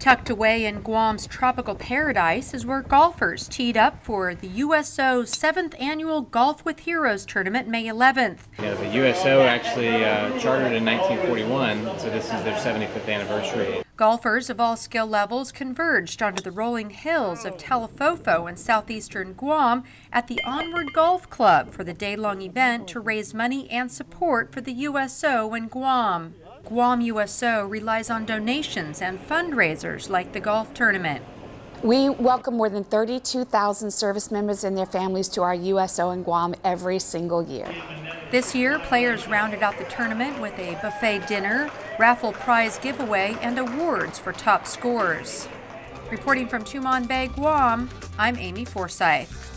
Tucked away in Guam's tropical paradise is where golfers teed up for the USO's 7th Annual Golf with Heroes Tournament May 11th. You know, the USO actually uh, chartered in 1941, so this is their 75th anniversary. Golfers of all skill levels converged onto the rolling hills of Talofofo in southeastern Guam at the Onward Golf Club for the day-long event to raise money and support for the USO in Guam. Guam USO relies on donations and fundraisers like the golf tournament. We welcome more than 32,000 service members and their families to our USO in Guam every single year. This year, players rounded out the tournament with a buffet dinner, raffle prize giveaway, and awards for top scorers. Reporting from Tumon Bay, Guam, I'm Amy Forsyth.